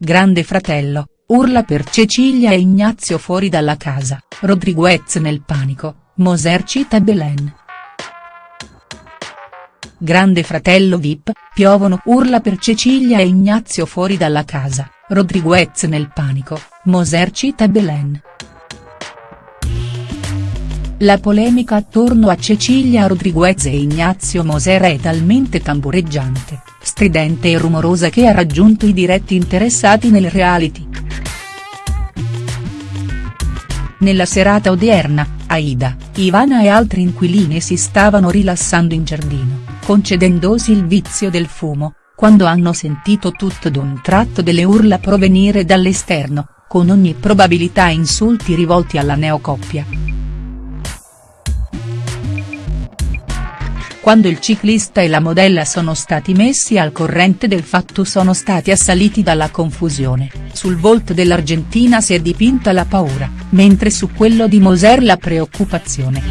Grande fratello, urla per Cecilia e Ignazio fuori dalla casa, Rodriguez nel panico, Moser cita Belen. Grande fratello Vip, piovono urla per Cecilia e Ignazio fuori dalla casa, Rodriguez nel panico, Moser cita Belen. La polemica attorno a Cecilia Rodriguez e Ignazio Moser è talmente tambureggiante, stridente e rumorosa che ha raggiunto i diretti interessati nel reality. Nella serata odierna, Aida, Ivana e altri inquilini si stavano rilassando in giardino, concedendosi il vizio del fumo, quando hanno sentito tutto d'un tratto delle urla provenire dall'esterno, con ogni probabilità insulti rivolti alla neocoppia. Quando il ciclista e la modella sono stati messi al corrente del fatto sono stati assaliti dalla confusione, sul volto dell'argentina si è dipinta la paura, mentre su quello di Moser la preoccupazione.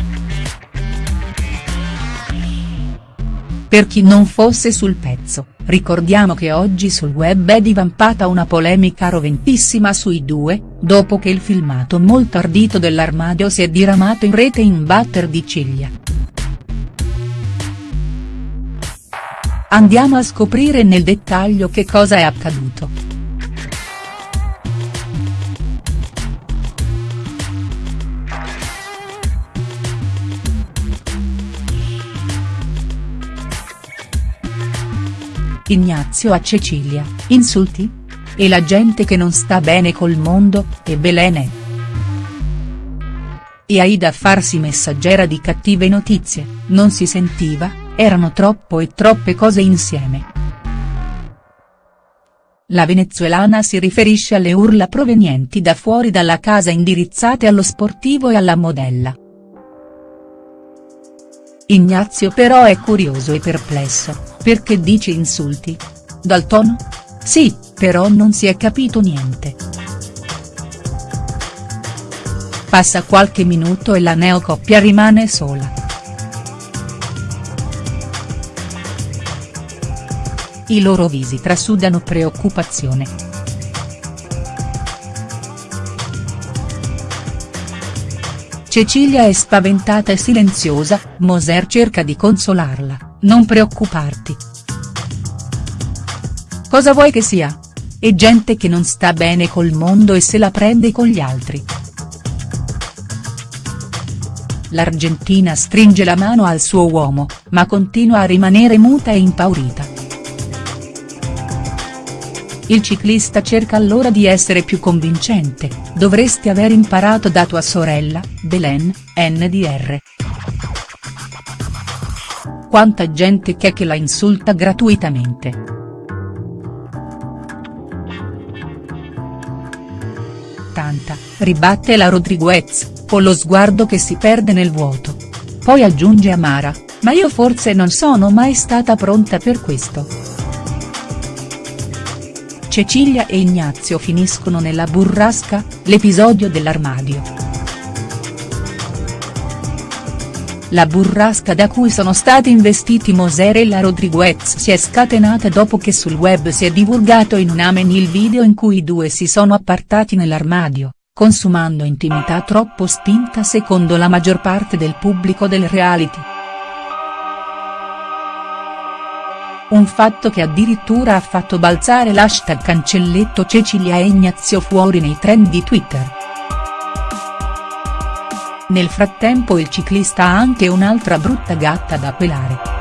Per chi non fosse sul pezzo, ricordiamo che oggi sul web è divampata una polemica roventissima sui due, dopo che il filmato molto ardito dell'armadio si è diramato in rete in batter di ciglia. Andiamo a scoprire nel dettaglio che cosa è accaduto. Ignazio a Cecilia, insulti? E la gente che non sta bene col mondo, e Belene. E Aida a farsi messaggera di cattive notizie, non si sentiva? Erano troppo e troppe cose insieme. La venezuelana si riferisce alle urla provenienti da fuori dalla casa indirizzate allo sportivo e alla modella. Ignazio però è curioso e perplesso, perché dice insulti? Dal tono? Sì, però non si è capito niente. Passa qualche minuto e la neocoppia rimane sola. I loro visi trasudano preoccupazione. Cecilia è spaventata e silenziosa, Moser cerca di consolarla, non preoccuparti. Cosa vuoi che sia? È gente che non sta bene col mondo e se la prende con gli altri. L'Argentina stringe la mano al suo uomo, ma continua a rimanere muta e impaurita. Il ciclista cerca allora di essere più convincente, dovresti aver imparato da tua sorella, Belen, NDR. Quanta gente che che la insulta gratuitamente. Tanta, ribatte la Rodriguez, con lo sguardo che si perde nel vuoto. Poi aggiunge Amara, ma io forse non sono mai stata pronta per questo. Cecilia e Ignazio finiscono nella burrasca, l'episodio dell'armadio. La burrasca da cui sono stati investiti Moser e la Rodriguez si è scatenata dopo che sul web si è divulgato in un amen il video in cui i due si sono appartati nell'armadio, consumando intimità troppo spinta secondo la maggior parte del pubblico del reality. Un fatto che addirittura ha fatto balzare l'hashtag cancelletto Cecilia e Ignazio fuori nei trend di Twitter. Nel frattempo il ciclista ha anche un'altra brutta gatta da pelare.